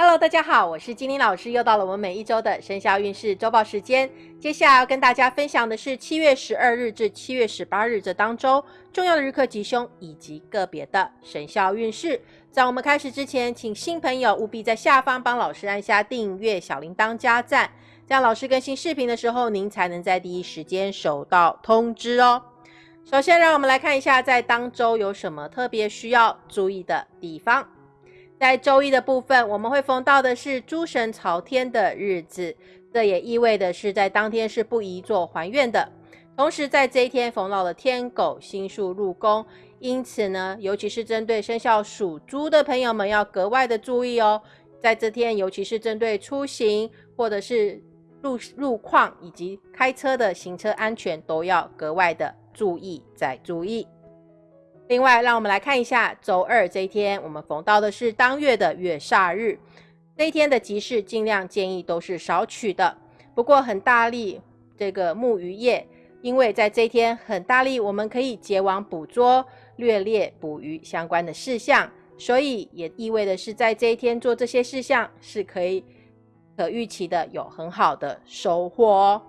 Hello，大家好，我是金玲老师，又到了我们每一周的生肖运势周报时间。接下来要跟大家分享的是七月十二日至七月十八日这当周重要的日课吉凶以及个别的生肖运势。在我们开始之前，请新朋友务必在下方帮老师按下订阅、小铃铛加赞，这样老师更新视频的时候，您才能在第一时间收到通知哦。首先，让我们来看一下在当周有什么特别需要注意的地方。在周一的部分，我们会逢到的是诸神朝天的日子，这也意味的是在当天是不宜做还愿的。同时，在这一天逢到了天狗星宿入宫，因此呢，尤其是针对生肖属猪的朋友们，要格外的注意哦。在这天，尤其是针对出行或者是路路况以及开车的行车安全，都要格外的。注意再注意。另外，让我们来看一下周二这一天，我们逢到的是当月的月煞日。这一天的吉事，尽量建议都是少取的。不过，很大力这个木鱼业，因为在这一天很大力，我们可以结网捕捉、掠猎捕鱼相关的事项，所以也意味的是，在这一天做这些事项是可以可预期的，有很好的收获哦。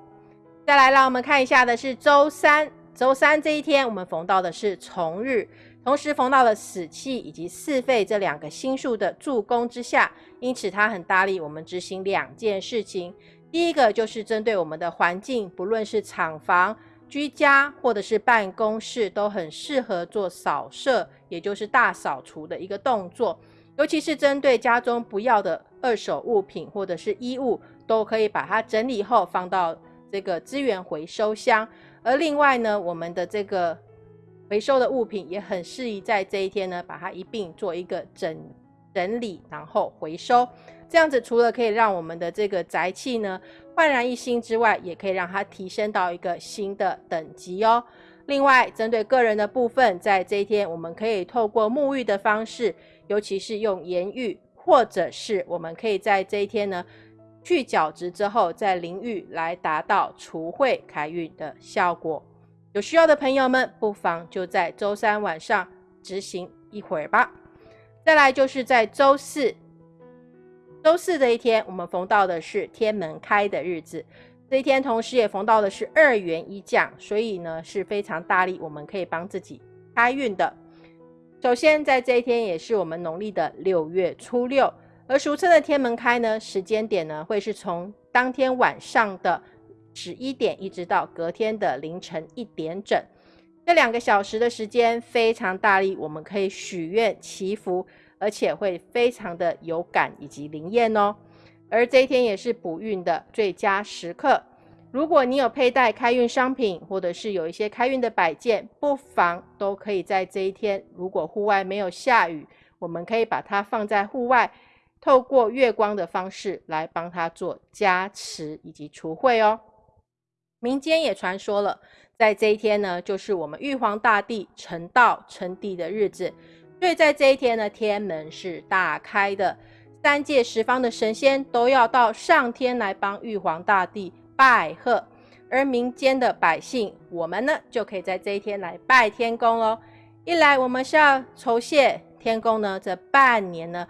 再来，让我们看一下的是周三。周三这一天，我们逢到的是重日，同时逢到了死气以及四废这两个星宿的助攻之下，因此它很大力我们执行两件事情。第一个就是针对我们的环境，不论是厂房、居家或者是办公室，都很适合做扫射，也就是大扫除的一个动作。尤其是针对家中不要的二手物品或者是衣物，都可以把它整理后放到这个资源回收箱。而另外呢，我们的这个回收的物品也很适宜在这一天呢，把它一并做一个整整理，然后回收。这样子除了可以让我们的这个宅气呢焕然一新之外，也可以让它提升到一个新的等级哦。另外，针对个人的部分，在这一天，我们可以透过沐浴的方式，尤其是用盐浴，或者是我们可以在这一天呢。去角质之后，再淋浴来达到除秽开运的效果。有需要的朋友们，不妨就在周三晚上执行一会儿吧。再来就是在周四，周四这一天，我们逢到的是天门开的日子。这一天同时也逢到的是二元一降，所以呢是非常大力，我们可以帮自己开运的。首先在这一天，也是我们农历的六月初六。而俗称的天门开呢，时间点呢会是从当天晚上的十一点，一直到隔天的凌晨一点整，这两个小时的时间非常大力，我们可以许愿祈福，而且会非常的有感以及灵验哦。而这一天也是补运的最佳时刻，如果你有佩戴开运商品，或者是有一些开运的摆件，不妨都可以在这一天，如果户外没有下雨，我们可以把它放在户外。透过月光的方式来帮他做加持以及除秽哦。民间也传说了，在这一天呢，就是我们玉皇大帝成道成帝的日子，所以在这一天呢，天门是大开的，三界十方的神仙都要到上天来帮玉皇大帝拜贺，而民间的百姓，我们呢就可以在这一天来拜天公喽。一来我们是要酬谢天公呢，这半年呢。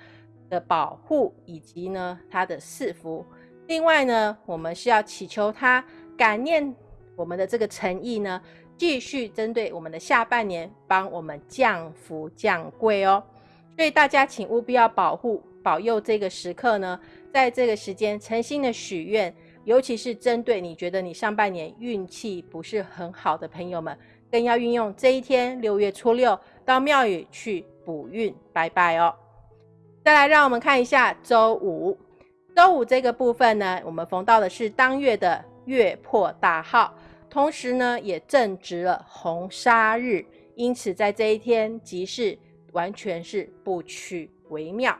的保护以及呢，他的赐福。另外呢，我们是要祈求他感念我们的这个诚意呢，继续针对我们的下半年帮我们降福降贵哦。所以大家请务必要保护保佑这个时刻呢，在这个时间诚心的许愿，尤其是针对你觉得你上半年运气不是很好的朋友们，更要运用这一天六月初六到庙宇去补运拜拜哦。再来，让我们看一下周五。周五这个部分呢，我们逢到的是当月的月破大号，同时呢也正值了红砂日，因此在这一天吉事完全是不取为妙。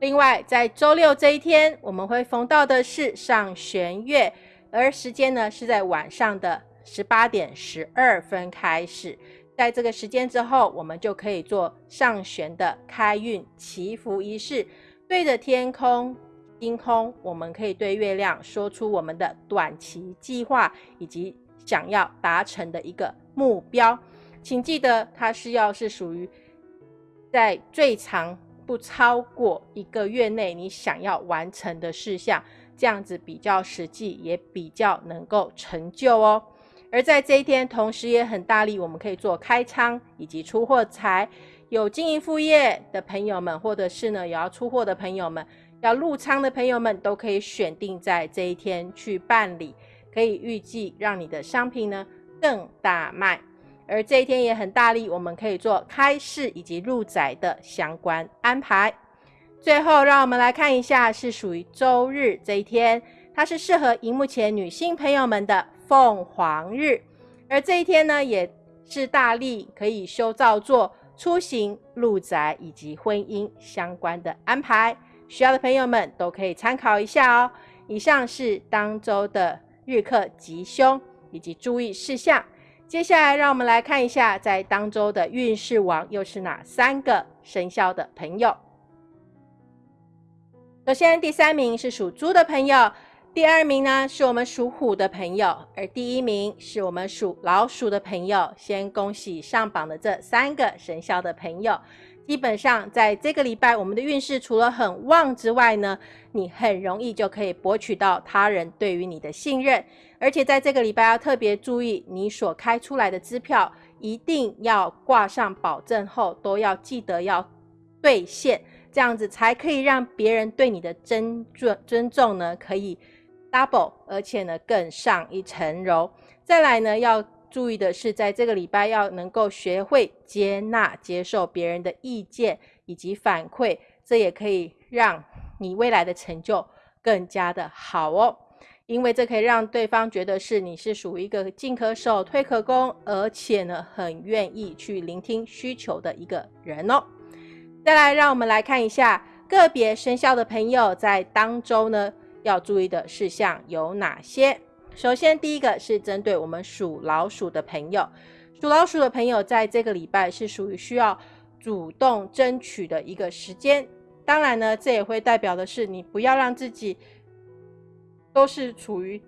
另外，在周六这一天，我们会逢到的是上弦月，而时间呢是在晚上的十八点十二分开始。在这个时间之后，我们就可以做上旋的开运祈福仪式，对着天空、星空，我们可以对月亮说出我们的短期计划以及想要达成的一个目标。请记得，它是要是属于在最长不超过一个月内你想要完成的事项，这样子比较实际，也比较能够成就哦。而在这一天，同时也很大力，我们可以做开仓以及出货财。有经营副业的朋友们，或者是呢有要出货的朋友们，要入仓的朋友们，都可以选定在这一天去办理，可以预计让你的商品呢更大卖。而这一天也很大力，我们可以做开市以及入宅的相关安排。最后，让我们来看一下，是属于周日这一天，它是适合荧幕前女性朋友们的凤凰日。而这一天呢，也是大力可以修造做出行、入宅以及婚姻相关的安排。需要的朋友们都可以参考一下哦。以上是当周的日课吉凶以及注意事项。接下来，让我们来看一下，在当周的运势王又是哪三个生肖的朋友。首先，第三名是属猪的朋友，第二名呢是我们属虎的朋友，而第一名是我们属老鼠的朋友。先恭喜上榜的这三个生肖的朋友。基本上，在这个礼拜，我们的运势除了很旺之外呢，你很容易就可以博取到他人对于你的信任。而且在这个礼拜要特别注意，你所开出来的支票一定要挂上保证后，都要记得要兑现，这样子才可以让别人对你的尊尊尊重呢，可以 double，而且呢更上一层楼。再来呢要。注意的是，在这个礼拜要能够学会接纳、接受别人的意见以及反馈，这也可以让你未来的成就更加的好哦。因为这可以让对方觉得是你是属于一个进可守、退可攻，而且呢很愿意去聆听需求的一个人哦。再来，让我们来看一下个别生肖的朋友在当周呢要注意的事项有哪些。首先，第一个是针对我们属老鼠的朋友，属老鼠的朋友在这个礼拜是属于需要主动争取的一个时间。当然呢，这也会代表的是你不要让自己都是处于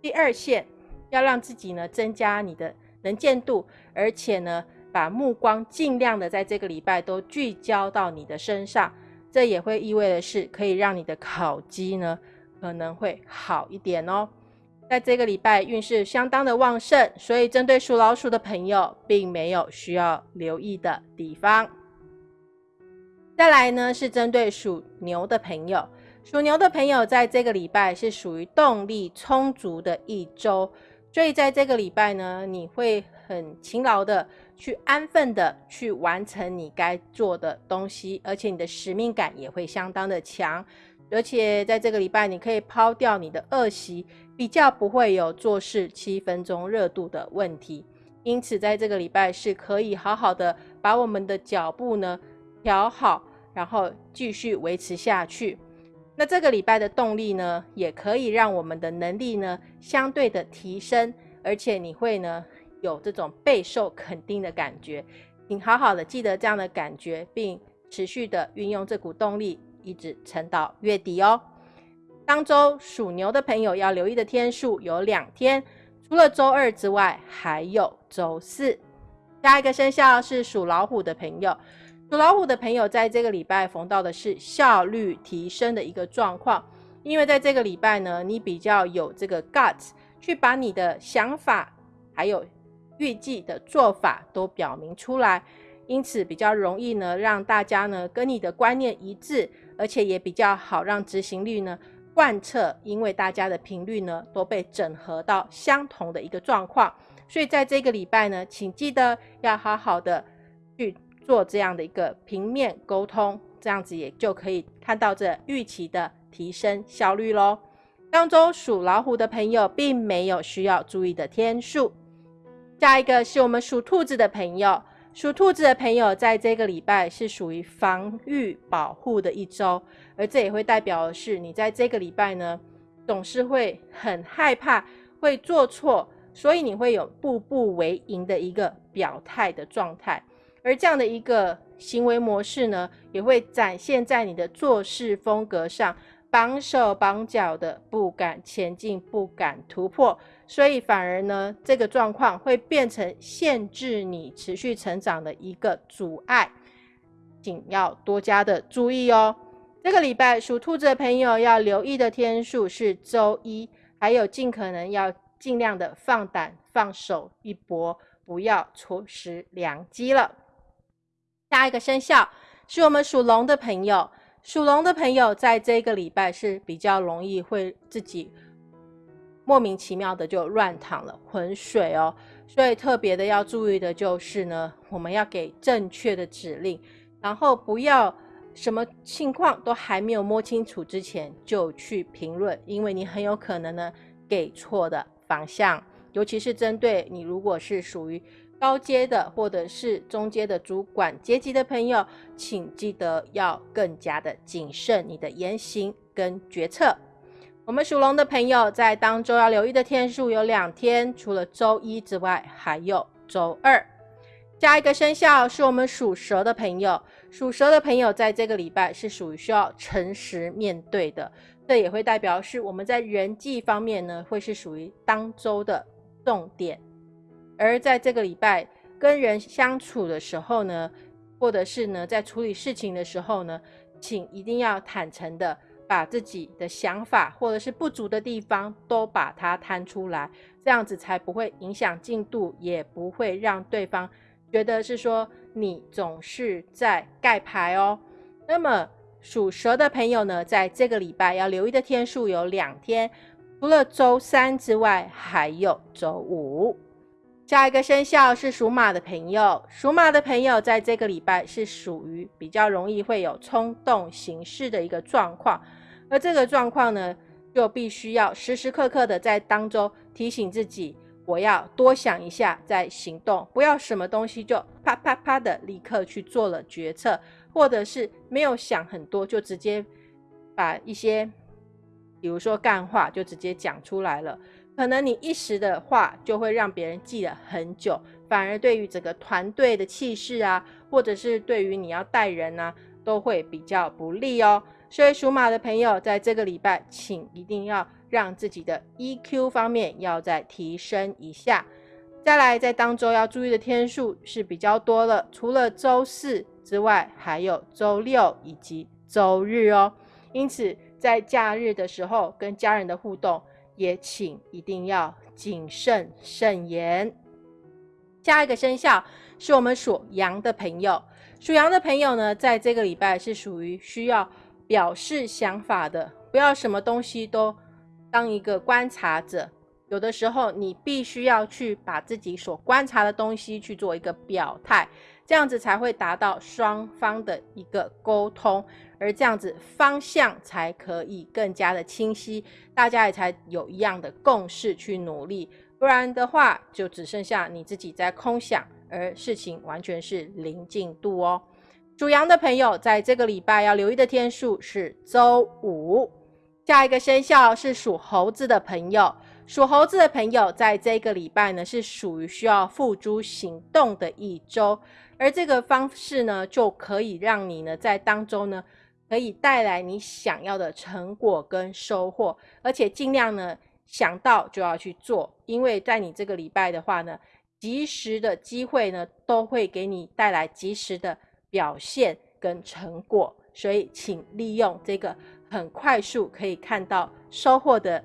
第二线，要让自己呢增加你的能见度，而且呢把目光尽量的在这个礼拜都聚焦到你的身上。这也会意味的是可以让你的考绩呢可能会好一点哦。在这个礼拜运势相当的旺盛，所以针对属老鼠的朋友，并没有需要留意的地方。再来呢，是针对属牛的朋友，属牛的朋友在这个礼拜是属于动力充足的一周，所以在这个礼拜呢，你会很勤劳的去安分的去完成你该做的东西，而且你的使命感也会相当的强。而且在这个礼拜，你可以抛掉你的恶习，比较不会有做事七分钟热度的问题。因此，在这个礼拜是可以好好的把我们的脚步呢调好，然后继续维持下去。那这个礼拜的动力呢，也可以让我们的能力呢相对的提升，而且你会呢有这种备受肯定的感觉。请好好的记得这样的感觉，并持续的运用这股动力。一直撑到月底哦。当周属牛的朋友要留意的天数有两天，除了周二之外，还有周四。下一个生肖是属老虎的朋友，属老虎的朋友在这个礼拜逢到的是效率提升的一个状况，因为在这个礼拜呢，你比较有这个 guts 去把你的想法还有预计的做法都表明出来，因此比较容易呢让大家呢跟你的观念一致。而且也比较好让执行率呢贯彻，因为大家的频率呢都被整合到相同的一个状况，所以在这个礼拜呢，请记得要好好的去做这样的一个平面沟通，这样子也就可以看到这预期的提升效率喽。当中属老虎的朋友并没有需要注意的天数，下一个是我们属兔子的朋友。属兔子的朋友，在这个礼拜是属于防御保护的一周，而这也会代表的是，你在这个礼拜呢，总是会很害怕会做错，所以你会有步步为营的一个表态的状态，而这样的一个行为模式呢，也会展现在你的做事风格上。绑手绑脚的，不敢前进，不敢突破，所以反而呢，这个状况会变成限制你持续成长的一个阻碍。请要多加的注意哦。这个礼拜属兔子的朋友要留意的天数是周一，还有尽可能要尽量的放胆放手一搏，不要错失良机了。下一个生肖是我们属龙的朋友，属龙的朋友在这个礼拜是比较容易会自己莫名其妙的就乱躺了浑水哦，所以特别的要注意的就是呢，我们要给正确的指令，然后不要。什么情况都还没有摸清楚之前就去评论，因为你很有可能呢给错的方向，尤其是针对你如果是属于高阶的或者是中阶的主管阶级的朋友，请记得要更加的谨慎你的言行跟决策。我们属龙的朋友在当周要留意的天数有两天，除了周一之外，还有周二。加一个生肖是我们属蛇的朋友，属蛇的朋友在这个礼拜是属于需要诚实面对的，这也会代表是我们在人际方面呢，会是属于当周的重点。而在这个礼拜跟人相处的时候呢，或者是呢在处理事情的时候呢，请一定要坦诚的把自己的想法或者是不足的地方都把它摊出来，这样子才不会影响进度，也不会让对方。觉得是说你总是在盖牌哦。那么属蛇的朋友呢，在这个礼拜要留意的天数有两天，除了周三之外，还有周五。下一个生肖是属马的朋友，属马的朋友在这个礼拜是属于比较容易会有冲动行事的一个状况，而这个状况呢，就必须要时时刻刻的在当中提醒自己。我要多想一下再行动，不要什么东西就啪啪啪的立刻去做了决策，或者是没有想很多就直接把一些，比如说干话就直接讲出来了。可能你一时的话就会让别人记了很久，反而对于整个团队的气势啊，或者是对于你要带人啊，都会比较不利哦。所以属马的朋友在这个礼拜，请一定要。让自己的 EQ 方面要再提升一下。再来，在当周要注意的天数是比较多了，除了周四之外，还有周六以及周日哦。因此，在假日的时候跟家人的互动，也请一定要谨慎慎言。下一个生肖是我们属羊的朋友，属羊的朋友呢，在这个礼拜是属于需要表示想法的，不要什么东西都。当一个观察者，有的时候你必须要去把自己所观察的东西去做一个表态，这样子才会达到双方的一个沟通，而这样子方向才可以更加的清晰，大家也才有一样的共识去努力，不然的话就只剩下你自己在空想，而事情完全是零进度哦。属羊的朋友在这个礼拜要留意的天数是周五。下一个生肖是属猴子的朋友，属猴子的朋友在这个礼拜呢是属于需要付诸行动的一周，而这个方式呢就可以让你呢在当中呢可以带来你想要的成果跟收获，而且尽量呢想到就要去做，因为在你这个礼拜的话呢，及时的机会呢都会给你带来及时的表现跟成果，所以请利用这个。很快速可以看到收获的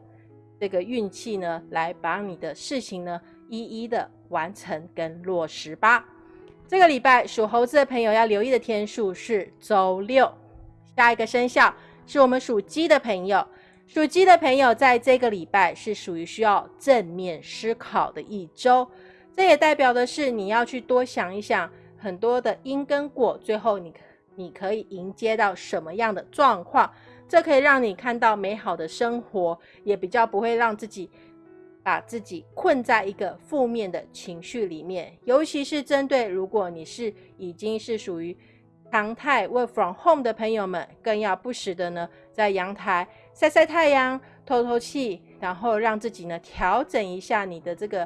这个运气呢，来把你的事情呢一一的完成跟落实吧。这个礼拜属猴子的朋友要留意的天数是周六。下一个生肖是我们属鸡的朋友，属鸡的朋友在这个礼拜是属于需要正面思考的一周，这也代表的是你要去多想一想很多的因跟果，最后你你可以迎接到什么样的状况。这可以让你看到美好的生活，也比较不会让自己把自己困在一个负面的情绪里面。尤其是针对如果你是已经是属于常态 work from home 的朋友们，更要不时的呢在阳台晒晒太阳、透透气，然后让自己呢调整一下你的这个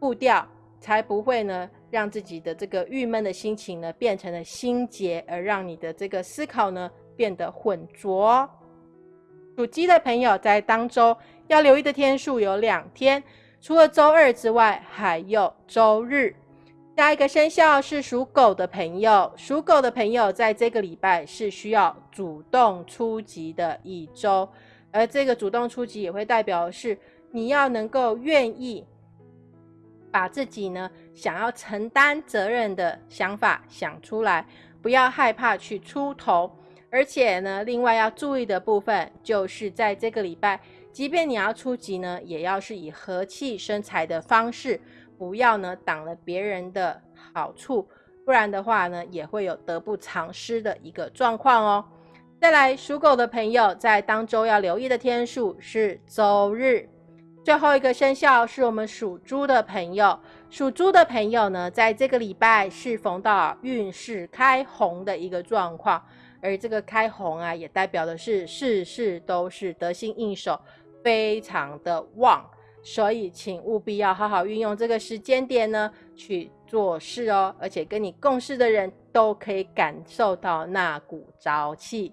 步调，才不会呢让自己的这个郁闷的心情呢变成了心结，而让你的这个思考呢。变得浑浊。属鸡的朋友在当周要留意的天数有两天，除了周二之外，还有周日。下一个生肖是属狗的朋友，属狗的朋友在这个礼拜是需要主动出击的一周，而这个主动出击也会代表是你要能够愿意把自己呢想要承担责任的想法想出来，不要害怕去出头，而且呢，另外要注意的部分就是在这个礼拜，即便你要出击呢，也要是以和气生财的方式。不要呢挡了别人的好处，不然的话呢也会有得不偿失的一个状况哦。再来，属狗的朋友在当周要留意的天数是周日。最后一个生肖是我们属猪的朋友，属猪的朋友呢，在这个礼拜是逢到运势开红的一个状况，而这个开红啊，也代表的是事事都是得心应手，非常的旺。所以，请务必要好好运用这个时间点呢去做事哦，而且跟你共事的人都可以感受到那股朝气。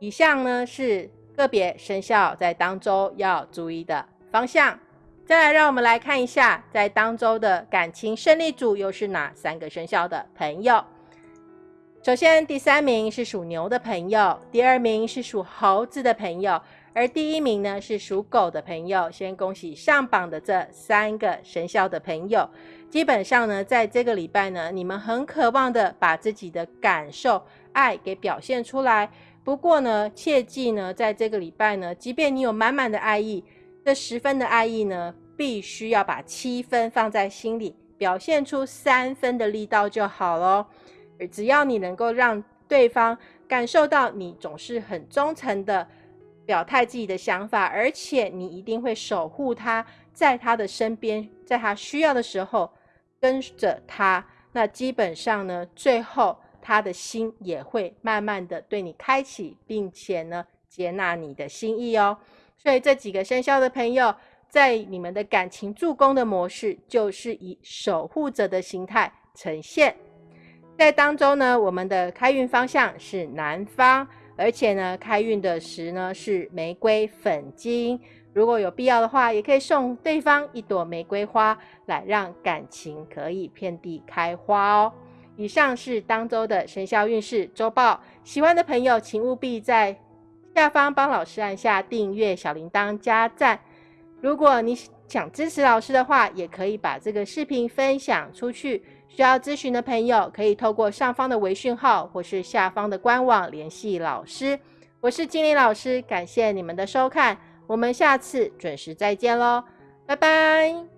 以上呢是个别生肖在当周要注意的方向。再来，让我们来看一下，在当周的感情胜利组又是哪三个生肖的朋友。首先，第三名是属牛的朋友，第二名是属猴子的朋友。而第一名呢是属狗的朋友，先恭喜上榜的这三个生肖的朋友。基本上呢，在这个礼拜呢，你们很渴望的把自己的感受、爱给表现出来。不过呢，切记呢，在这个礼拜呢，即便你有满满的爱意，这十分的爱意呢，必须要把七分放在心里，表现出三分的力道就好只要你能够让对方感受到你总是很忠诚的。表态自己的想法，而且你一定会守护他，在他的身边，在他需要的时候跟着他。那基本上呢，最后他的心也会慢慢的对你开启，并且呢接纳你的心意哦。所以这几个生肖的朋友，在你们的感情助攻的模式，就是以守护者的形态呈现。在当中呢，我们的开运方向是南方。而且呢，开运的石呢是玫瑰粉晶，如果有必要的话，也可以送对方一朵玫瑰花，来让感情可以遍地开花哦。以上是当周的生肖运势周报，喜欢的朋友请务必在下方帮老师按下订阅、小铃铛、加赞。如果你想支持老师的话，也可以把这个视频分享出去。需要咨询的朋友，可以透过上方的微讯号或是下方的官网联系老师。我是金玲老师，感谢你们的收看，我们下次准时再见喽，拜拜。